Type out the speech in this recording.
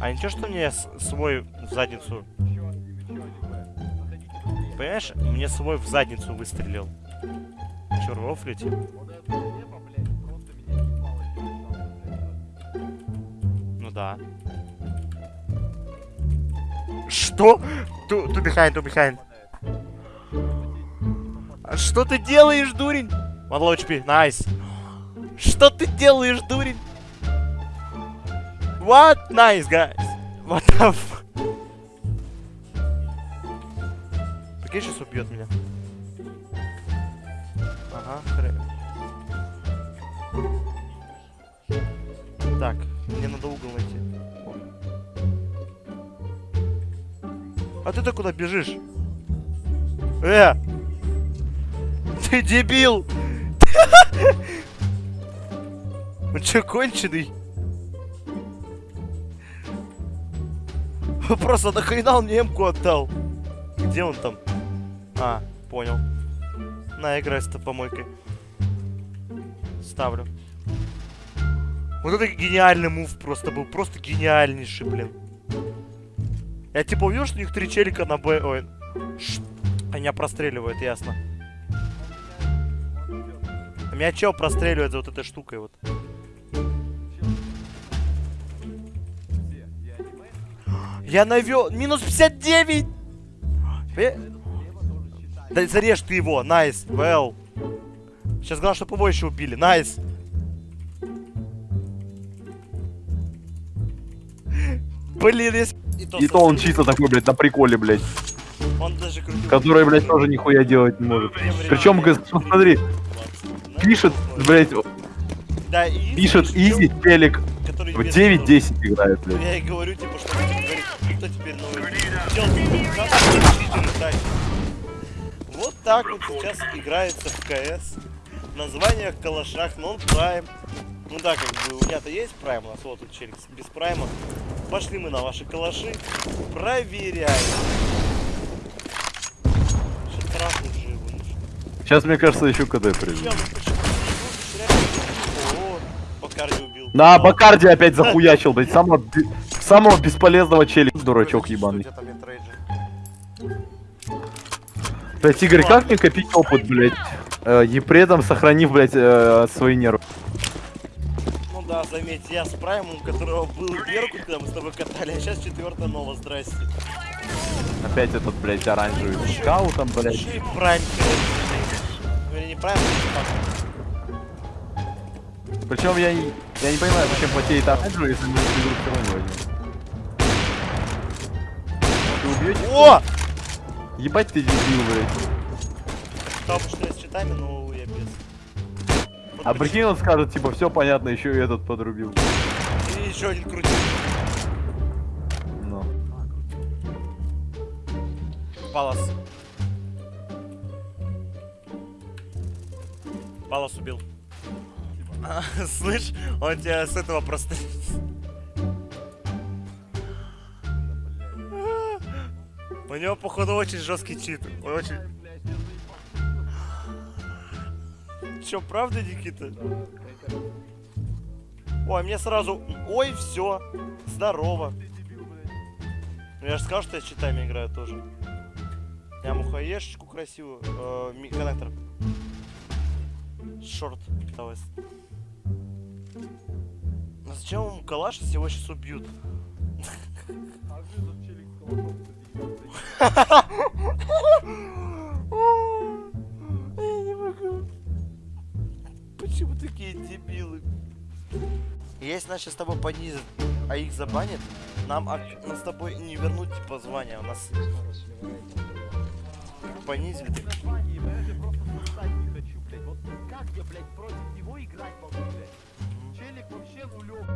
А ничего, что мне свой в задницу... Понимаешь, мне свой в задницу выстрелил. Че, рофлите? Ну да. Что? Ту, ту behind, ту behind. А Что ты делаешь, дурень? One HP, nice. Что ты делаешь, дурень? What? Nice, guys. What the f... Прикинь, сейчас убьет меня. Ага, хрен. Так, мне надо угол найти. А ты-то куда бежишь? Э! Ты дебил! Он чё, конченый? Просто нахрена он мне эмку отдал? Где он там? А, понял. На, играй с помойкой. Ставлю. Вот это гениальный мув просто был. Просто гениальнейший, блин. Я типа увидел, что у них три челика на Б... Ой. Ш- Меня простреливают, ясно. А Меня чел простреливает за вот этой штукой вот. Я навел... Минус 59! Э? Да зарежь ты его, найс, well. Сейчас главное, чтобы его еще убили, найс. Блин, если... И то он чисто такой, блядь, на приколе, блядь. Он даже крутил. Который, блядь, тоже нихуя делать не может. Причем, смотри, пишет, блядь, Да, и пишет изи, телек который в без 9-10 играет, Ну, блядь. Я и говорю, типа, что что теперь новый? Вот так вот сейчас играется в КС. Название в калашах, нон прайм. Ну да, как бы у меня-то есть прайм, у нас вот тут челик без прайма. Пошли мы на ваши калаши. Проверяем. Сейчас, мне кажется, еще КД придет. Чел, ну почему ты не игрушечный реально? О, Бакарди убил. На, Бакарди опять захуячил, блядь, самого, самого бесполезного челика, дурачок ебаный. Блядь, Игорь, как мне копить опыт, блядь? Э, и при этом сохранив, блядь, э, свои нервы. Ну да, заметь, я с праймом, у которого был перку, когда мы с тобой катали, а сейчас четвертая нова, здрасте. Опять этот, блядь, оранжевый скаутом, и прайм. Или не прайм, а Причем я, не- я не понимаю, зачем потеет оранжевый, если мы игру все равно возьмем. Ты убьешь? так. О! Ебать ты дебил, блядь. Бы, что я с читами, но я без. Вот А прикинь, он скажет, типа, все понятно, еще и этот подрубил. И еще один крутил. Ну. Палас. Палас убил. Слышь, он тебя с этого просто... У него, походу, очень жесткий чит. Он очень... Че, правда, Никита? Ой, мне сразу... Ой, все. Здорово. Ну я же сказал, что я с читами играю тоже. Я мухаешечку красивую. Э, коннектор. Шорт. Давай. А зачем ему калаш, если его сейчас убьют? Я не могу. Почему такие дебилы? Если нас сейчас с тобой понизят, а их забанят, нам, ак- нам с тобой не вернуть типа звание. У нас понизили. как я, блядь, против него играть могу, блядь? челик вообще нулек.